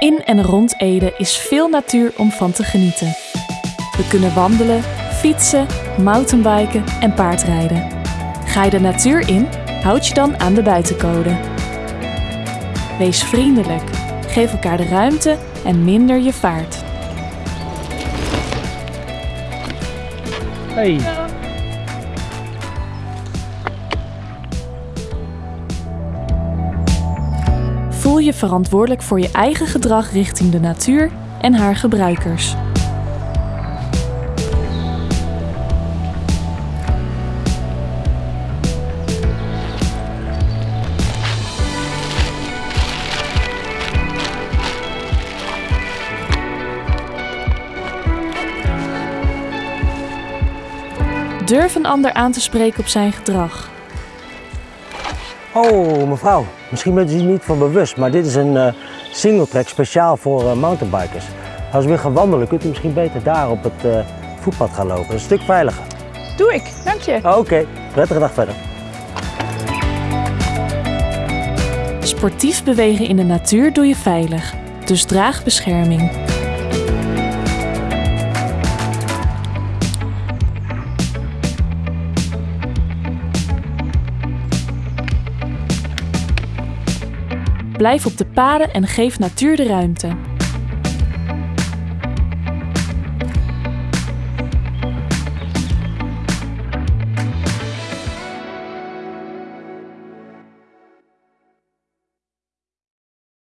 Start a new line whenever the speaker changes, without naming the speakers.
In en rond Ede is veel natuur om van te genieten. We kunnen wandelen, fietsen, mountainbiken en paardrijden. Ga je de natuur in, houd je dan aan de buitencode. Wees vriendelijk, geef elkaar de ruimte en minder je vaart.
Hey.
Je verantwoordelijk voor je eigen gedrag richting de natuur en haar gebruikers. Durf een ander aan te spreken op zijn gedrag.
Oh, mevrouw, misschien bent u zich niet van bewust, maar dit is een uh, singletrack speciaal voor uh, mountainbikers. Als u weer gaat wandelen, kunt u misschien beter daar op het uh, voetpad gaan lopen. Dat is een stuk veiliger.
Doe ik, dank je.
Oké, okay. prettige dag verder.
Sportief bewegen in de natuur doe je veilig, dus draag bescherming. Blijf op de paden en geef natuur de ruimte.